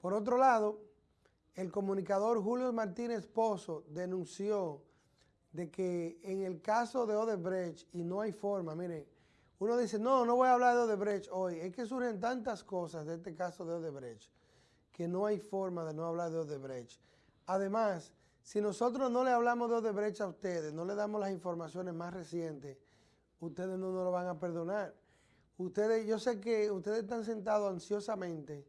Por otro lado, el comunicador Julio Martínez Pozo denunció de que en el caso de Odebrecht, y no hay forma, miren, uno dice, no, no voy a hablar de Odebrecht hoy, es que surgen tantas cosas de este caso de Odebrecht, que no hay forma de no hablar de Odebrecht. Además, si nosotros no le hablamos de Odebrecht a ustedes, no le damos las informaciones más recientes, ustedes no nos lo van a perdonar. Ustedes, yo sé que ustedes están sentados ansiosamente,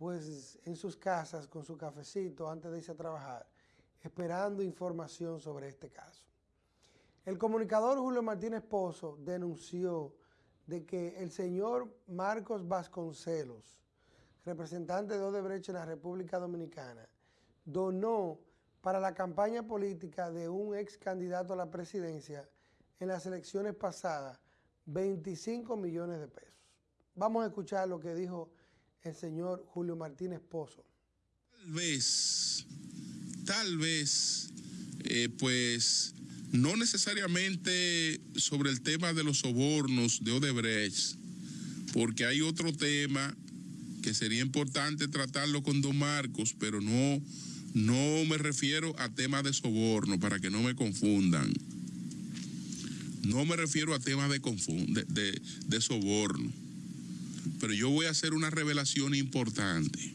pues en sus casas con su cafecito antes de irse a trabajar, esperando información sobre este caso. El comunicador Julio Martínez Pozo denunció de que el señor Marcos Vasconcelos, representante de Odebrecht en la República Dominicana, donó para la campaña política de un ex candidato a la presidencia en las elecciones pasadas 25 millones de pesos. Vamos a escuchar lo que dijo el señor Julio Martínez Pozo. Tal vez, tal vez, eh, pues no necesariamente sobre el tema de los sobornos de Odebrecht, porque hay otro tema que sería importante tratarlo con don Marcos, pero no, no me refiero a temas de soborno, para que no me confundan. No me refiero a temas de, de, de soborno. Pero yo voy a hacer una revelación importante.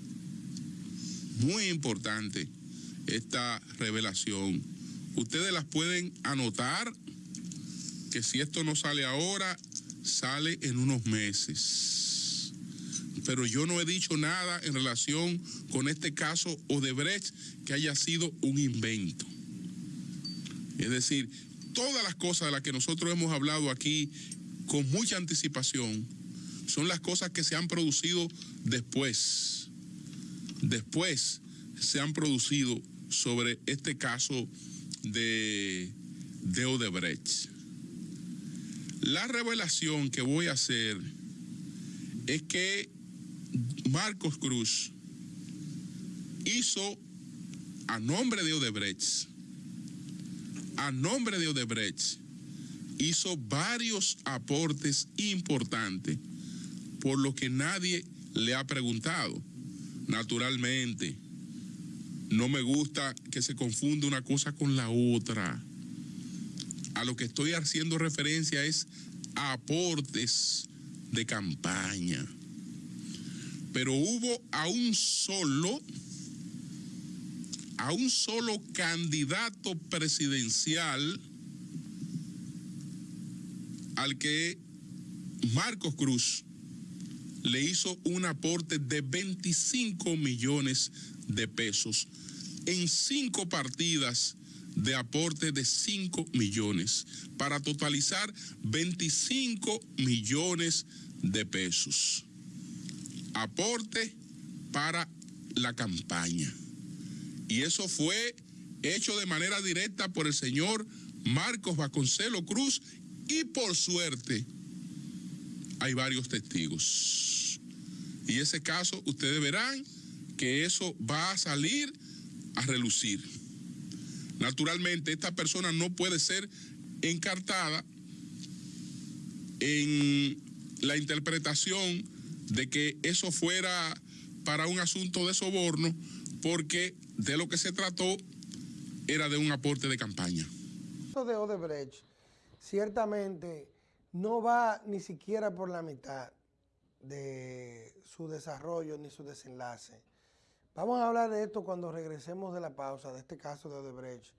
Muy importante esta revelación. Ustedes las pueden anotar que si esto no sale ahora, sale en unos meses. Pero yo no he dicho nada en relación con este caso Odebrecht que haya sido un invento. Es decir, todas las cosas de las que nosotros hemos hablado aquí con mucha anticipación son las cosas que se han producido después. Después se han producido sobre este caso de, de Odebrecht. La revelación que voy a hacer es que Marcos Cruz hizo a nombre de Odebrecht a nombre de Odebrecht, hizo varios aportes importantes, por lo que nadie le ha preguntado. Naturalmente, no me gusta que se confunda una cosa con la otra. A lo que estoy haciendo referencia es a aportes de campaña. Pero hubo a un solo a un solo candidato presidencial al que Marcos Cruz le hizo un aporte de 25 millones de pesos en cinco partidas de aporte de 5 millones para totalizar 25 millones de pesos. Aporte para la campaña. Y eso fue hecho de manera directa por el señor Marcos Vasconcelo Cruz y por suerte hay varios testigos. Y ese caso ustedes verán que eso va a salir a relucir. Naturalmente esta persona no puede ser encartada en la interpretación de que eso fuera para un asunto de soborno porque de lo que se trató era de un aporte de campaña. de Odebrecht ciertamente no va ni siquiera por la mitad de su desarrollo ni su desenlace. Vamos a hablar de esto cuando regresemos de la pausa, de este caso de Odebrecht.